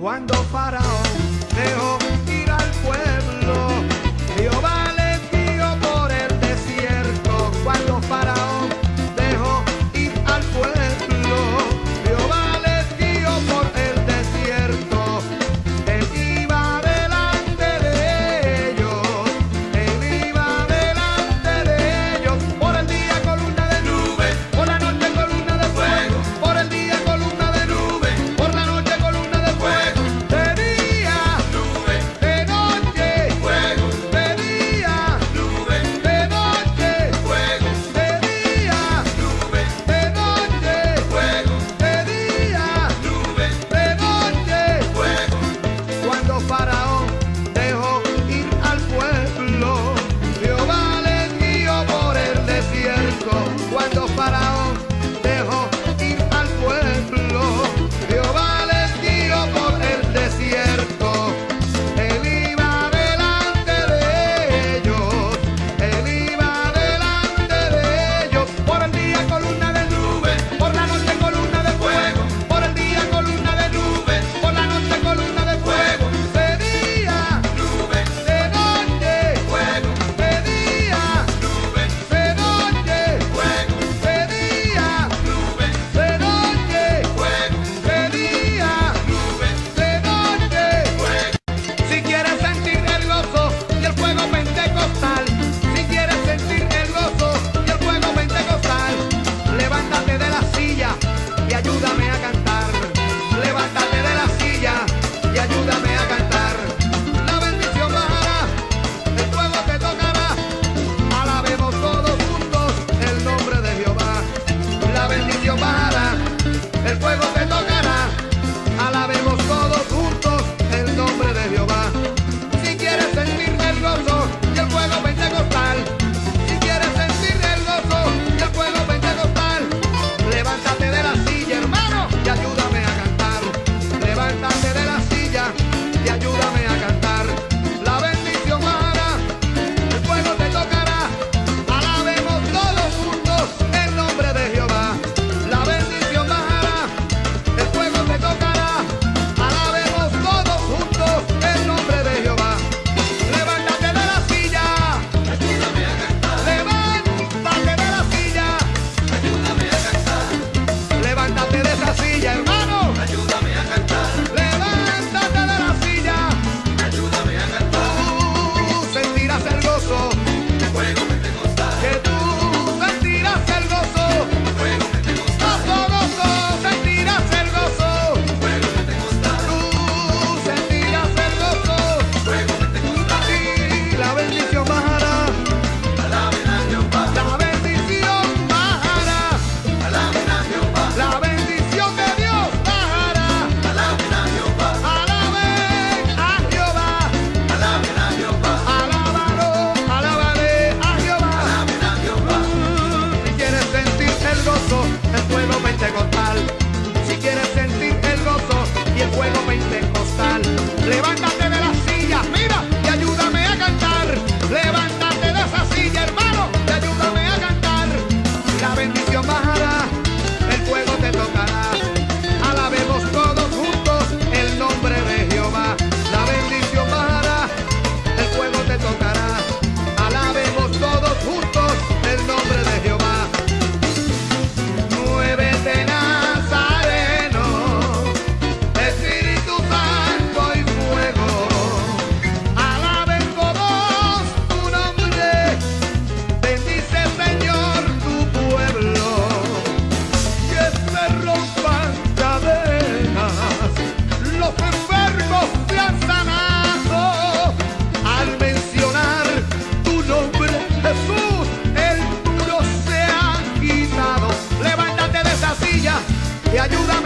Cuando Faraón dejó y ayuda.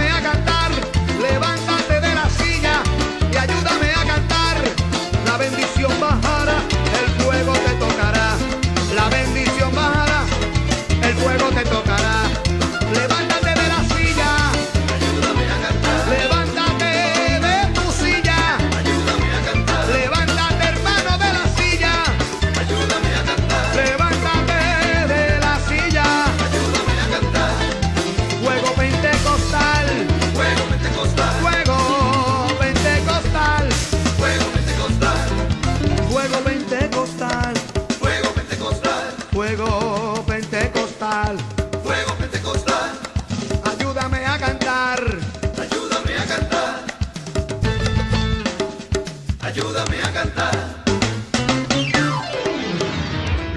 ayúdame a cantar.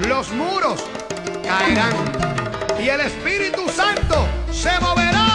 Los muros caerán y el Espíritu Santo se moverá.